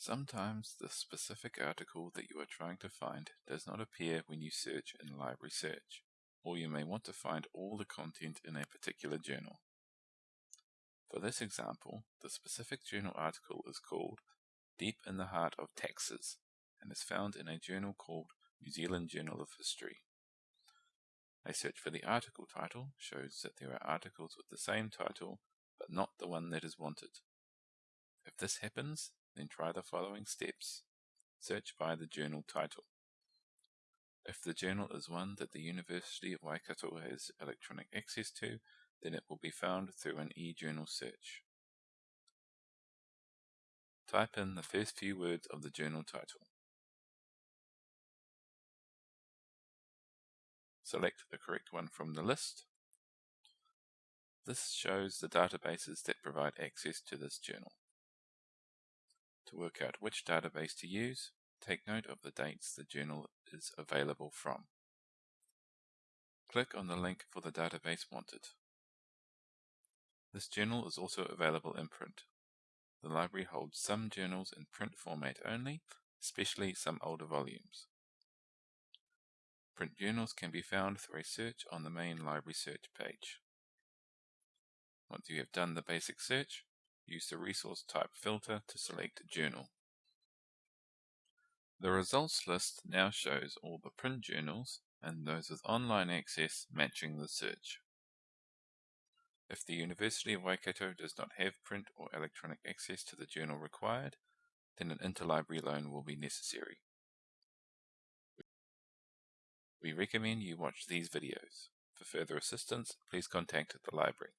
Sometimes the specific article that you are trying to find does not appear when you search in Library Search, or you may want to find all the content in a particular journal. For this example, the specific journal article is called Deep in the Heart of Taxes and is found in a journal called New Zealand Journal of History. A search for the article title shows that there are articles with the same title but not the one that is wanted. If this happens, then try the following steps. Search by the journal title. If the journal is one that the University of Waikato has electronic access to, then it will be found through an e-journal search. Type in the first few words of the journal title. Select the correct one from the list. This shows the databases that provide access to this journal. To work out which database to use, take note of the dates the journal is available from. Click on the link for the database wanted. This journal is also available in print. The library holds some journals in print format only, especially some older volumes. Print journals can be found through a search on the main library search page. Once you have done the basic search, use the resource type filter to select Journal. The results list now shows all the print journals and those with online access matching the search. If the University of Waikato does not have print or electronic access to the journal required, then an interlibrary loan will be necessary. We recommend you watch these videos. For further assistance, please contact the library.